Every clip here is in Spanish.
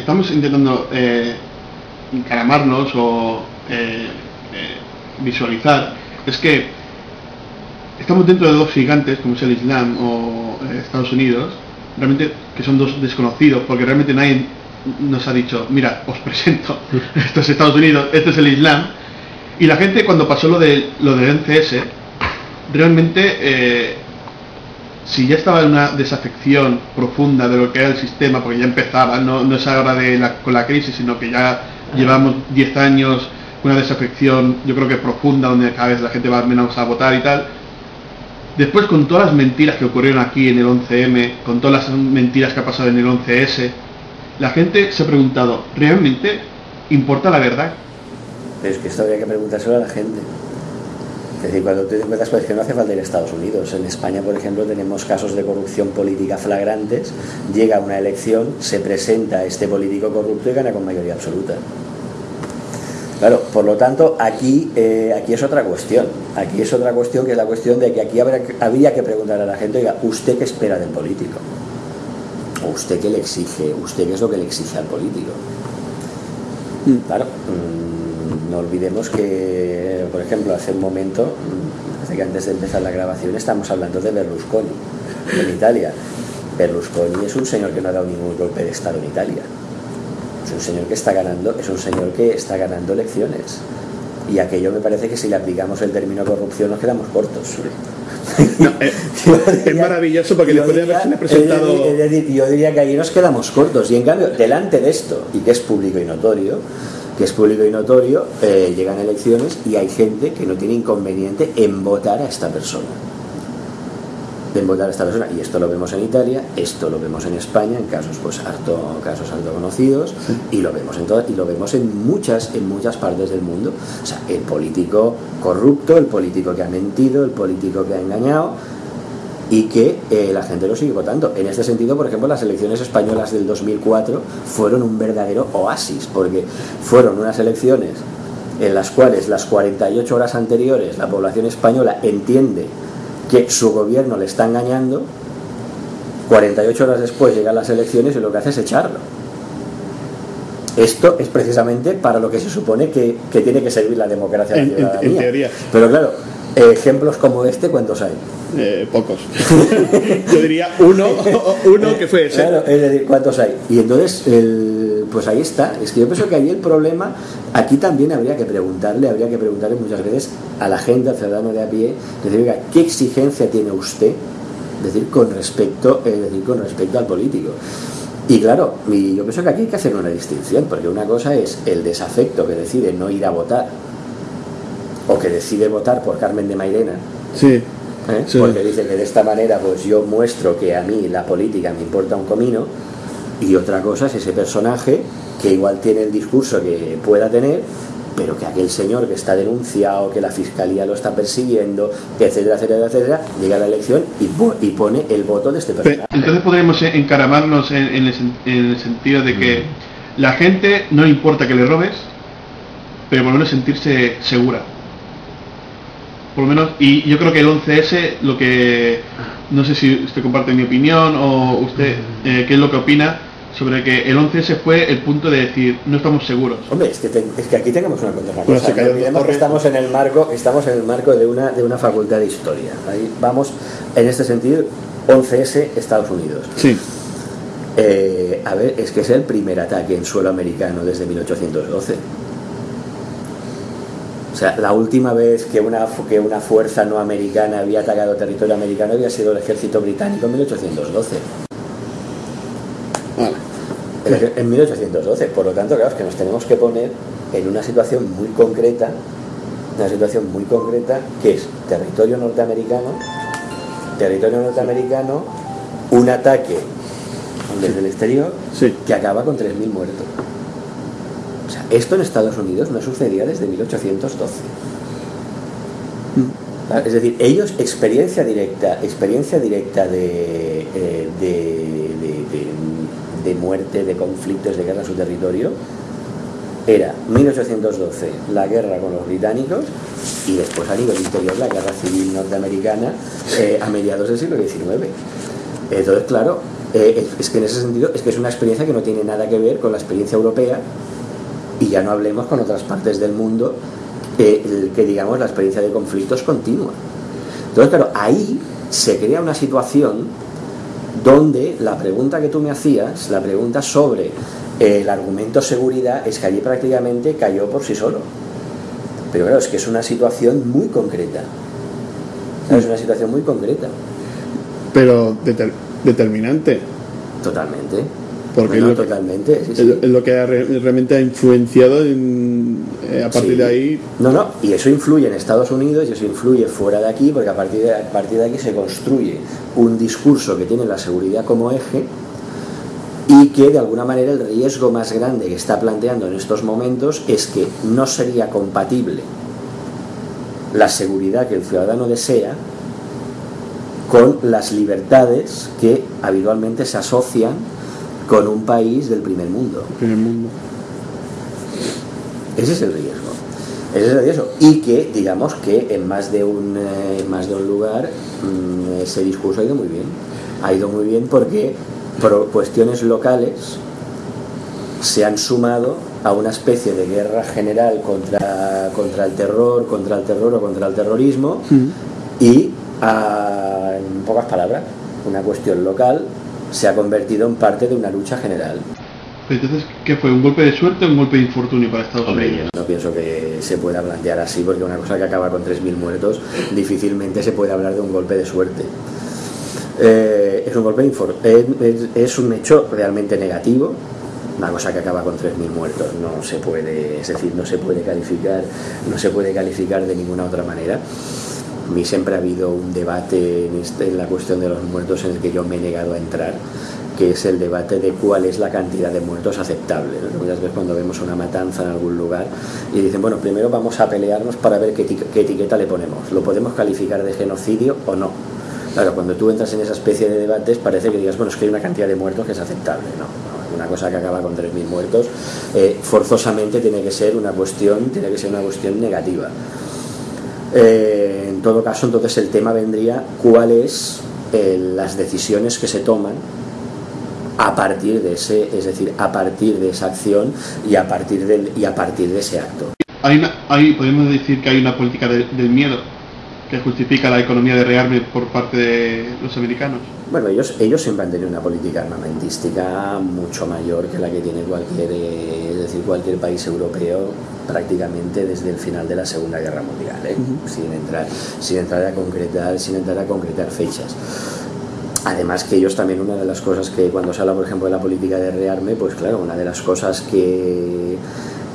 Estamos intentando eh, encaramarnos o eh, eh, visualizar es que estamos dentro de dos gigantes como es el Islam o eh, Estados Unidos, realmente que son dos desconocidos porque realmente nadie nos ha dicho, mira, os presento, esto es Estados Unidos, esto es el Islam. Y la gente cuando pasó lo de lo del NCS, realmente si ya estaba en una desafección profunda de lo que era el sistema, porque ya empezaba, no, no es ahora de la, con la crisis, sino que ya llevamos 10 años una desafección, yo creo que profunda, donde cada vez la gente va menos a votar y tal. Después, con todas las mentiras que ocurrieron aquí en el 11M, con todas las mentiras que ha pasado en el 11S, la gente se ha preguntado, ¿realmente importa la verdad? Pero es que esto habría que preguntárselo a la gente. Es decir, cuando tú te encuentras con que no hace falta ir a Estados Unidos. En España, por ejemplo, tenemos casos de corrupción política flagrantes. Llega una elección, se presenta este político corrupto y gana con mayoría absoluta. Claro, por lo tanto, aquí, eh, aquí es otra cuestión. Aquí es otra cuestión que es la cuestión de que aquí habría, habría que preguntar a la gente, oiga, ¿usted qué espera del político? ¿O usted qué le exige? ¿Usted qué es lo que le exige al político? Claro, mm, no olvidemos que, por ejemplo, hace un momento, hace que antes de empezar la grabación, estamos hablando de Berlusconi en Italia. Berlusconi es un señor que no ha dado ningún golpe de Estado en Italia. Es un señor que está ganando, es un señor que está ganando elecciones. Y aquello me parece que si le aplicamos el término corrupción nos quedamos cortos. No, eh, es maravilloso porque Yo después de diría- haberse presentado... es decir, yo diría que ahí nos quedamos cortos. Y en cambio, delante de esto, y que es público y notorio, que es público y notorio, eh, llegan elecciones y hay gente que no tiene inconveniente en votar a esta persona. En votar a esta persona. Y esto lo vemos en Italia, esto lo vemos en España, en casos pues harto, casos harto conocidos, y lo vemos en todas, y lo vemos en muchas, en muchas partes del mundo. O sea, el político corrupto, el político que ha mentido, el político que ha engañado, y que eh, la gente lo sigue votando. En este sentido, por ejemplo, las elecciones españolas del 2004 fueron un verdadero oasis, porque fueron unas elecciones en las cuales las 48 horas anteriores la población española entiende que su gobierno le está engañando, 48 horas después llegan las elecciones y lo que hace es echarlo. Esto es precisamente para lo que se supone que, que tiene que servir la democracia En- teoría. Pero claro, ejemplos como este, ¿cuántos hay? Eh, pocos. Yo diría uno, uno que fue ese. Claro, es decir, ¿cuántos hay? Y entonces, el- pues ahí está. Es que yo pienso que ahí el problema, aquí también habría que preguntarle, habría que preguntarle muchas veces a la gente, al ciudadano de a pie, decir, oiga, ¿qué exigencia tiene usted? decir, con respecto, decir, con respecto al político. Y claro, y yo pienso que aquí hay que hacer una distinción, porque una cosa es el desafecto que decide no ir a votar, o que decide votar por Carmen de Mairena, Sí. ¿eh? Sí. porque dice que de esta manera pues yo muestro que a mí la política me importa un comino y otra cosa es ese personaje que igual tiene el discurso que pueda tener pero que aquel señor que está denunciado, que la fiscalía lo está persiguiendo, etcétera, etcétera, etcétera, llega a la elección y, po- y pone el voto de este Pe- personaje. Entonces podríamos encaramarnos en, en el, sen- en el sentido de que la gente no le importa que le robes, pero por lo menos sentirse segura. Por lo menos, y yo creo que el 11S, lo que, no sé si usted comparte mi opinión o usted, eh, qué es lo que opina sobre que el 11S fue el punto de decir, no estamos seguros. Hombre, es que, te- es que aquí tengamos una Bueno, cosa. se cayó No que estamos en el marco, estamos en el marco de una, de una facultad de historia. Ahí vamos, en este sentido, 11S Estados Unidos. Sí. Eh, a ver, es que es el primer ataque en suelo americano desde 1812. Sea, la última vez que una, que una fuerza no americana había atacado territorio americano había sido el ejército británico en 1812. Vale. El ej- En 1812. Por lo tanto, claro, es que nos tenemos que poner en una situación muy concreta, una situación muy concreta, que es territorio norteamericano, territorio norteamericano, un ataque desde el exterior Sí. que acaba con 3.000 muertos. Esto en Estados Unidos no sucedía desde 1812. Claro, Es decir, ellos experiencia directa, experiencia directa de, eh, de- de- de muerte, de conflictos, de guerra en su territorio, era 1812 la guerra con los británicos y después a nivel interior la guerra civil norteamericana eh, a mediados del siglo XIX. Entonces, claro, Eh, es que en ese sentido es que es una experiencia que no tiene nada que ver con la experiencia europea y ya no hablemos con otras partes del mundo eh, que digamos la experiencia de conflictos continua. Entonces, claro, ahí se crea una situación donde la pregunta que tú me hacías, la pregunta sobre eh, el argumento seguridad, es que allí prácticamente cayó por sí solo. Pero claro, es que es una situación muy concreta. Es una situación muy concreta. Pero determinante. Totalmente. Porque es, lo totalmente, es, lo que realmente ha influenciado eh, a partir de ahí. No, no, y eso influye en Estados Unidos y eso influye fuera de aquí, porque a partir de, a partir de aquí se construye un discurso que tiene la seguridad como eje y que de alguna manera el riesgo más grande que está planteando en estos momentos es que no sería compatible la seguridad que el ciudadano desea con las libertades que habitualmente se asocian con un país del primer mundo. Primer mundo. Ese es el riesgo. Ese es el riesgo. Y que, digamos que en más de un, eh, más de un lugar mm, ese discurso ha ido muy bien. Ha ido muy bien porque por cuestiones locales se han sumado a una especie de guerra general contra, contra el terror, contra el terror o contra el terrorismo mm. y en pocas palabras, una cuestión local se ha convertido en parte de una lucha general. Entonces, ¿qué fue? ¿Un golpe de suerte o un golpe de infortunio para Estados Hombre, Unidos? Yo no pienso que se pueda plantear así, porque una cosa que acaba con 3.000 muertos, difícilmente se puede hablar de un golpe de suerte. Eh, es un golpe es, es, un hecho realmente negativo, una cosa que acaba con 3.000 muertos, no se puede, es decir, no se puede calificar, no se puede calificar de ninguna otra manera. A mí siempre ha habido un debate en, este, en la cuestión de los muertos en el que yo me he negado a entrar, que es el debate de cuál es la cantidad de muertos aceptable. Muchas veces cuando vemos una matanza en algún lugar y dicen, bueno, primero vamos a pelearnos para ver qué, etiqueta le ponemos. ¿Lo podemos calificar de genocidio o no? Claro, cuando tú entras en esa especie de debates parece que digas, bueno, es que hay una cantidad de muertos que es aceptable. No, una cosa que acaba con 3.000 muertos, eh, forzosamente tiene que ser una cuestión, tiene que ser una cuestión negativa. Eh, en todo caso, entonces el tema vendría cuáles eh, las decisiones que se toman a partir de ese, es decir, a partir de esa acción y a partir del, y a partir de ese acto. Hay, hay podemos decir que hay una política del miedo que justifica la economía de rearme por parte de los americanos. Bueno, ellos, ellos siempre han tenido una política armamentística mucho mayor que la que tiene cualquier, es decir, cualquier país europeo prácticamente desde el final de la Segunda Guerra Mundial, ¿eh? sin, entrar, sin, entrar a concretar, sin entrar a concretar fechas. Además que ellos también una de las cosas que cuando se habla por ejemplo de la política de rearme, pues claro, una de las cosas que,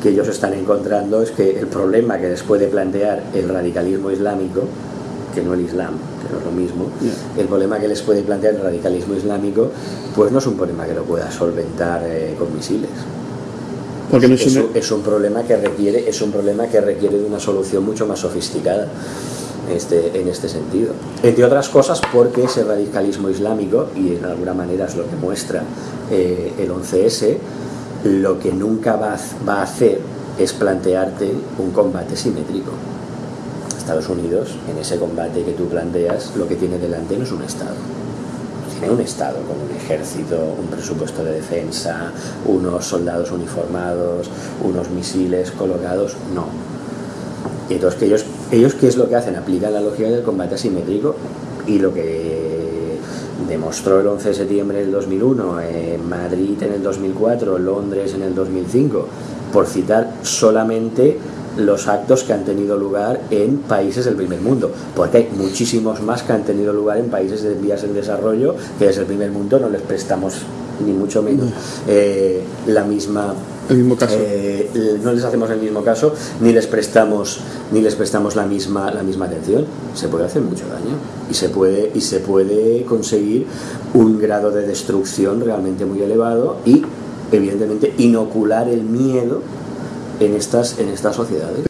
que ellos están encontrando es que el problema que les puede plantear el radicalismo islámico, que no el Islam, que no es lo mismo, el problema que les puede plantear el radicalismo islámico, pues no es un problema que lo pueda solventar eh, con misiles. Porque es, un... problema que requiere, es un problema que requiere de una solución mucho más sofisticada este, en este sentido. Entre otras cosas porque ese radicalismo islámico, y en alguna manera es lo que muestra eh, el 11S, lo que nunca va va a hacer es plantearte un combate simétrico. Estados Unidos, en ese combate que tú planteas, lo que tiene delante no es un Estado un Estado con un ejército, un presupuesto de defensa, unos soldados uniformados, unos misiles colocados, no. Y entonces, ellos, ellos, ¿qué es lo que hacen? Aplican la lógica del combate asimétrico y lo que demostró el 11 de septiembre del 2001, en Madrid en el 2004, Londres en el 2005, por citar solamente los actos que han tenido lugar en países del primer mundo, porque hay muchísimos más que han tenido lugar en países de vías en desarrollo que desde el primer mundo no les prestamos ni mucho menos. Eh, la misma el mismo caso. Eh, no les hacemos el mismo caso ni les prestamos ni les prestamos la misma la misma atención. Se puede hacer mucho daño y se puede y se puede conseguir un grado de destrucción realmente muy elevado y evidentemente inocular el miedo en estas, en estas sociedades.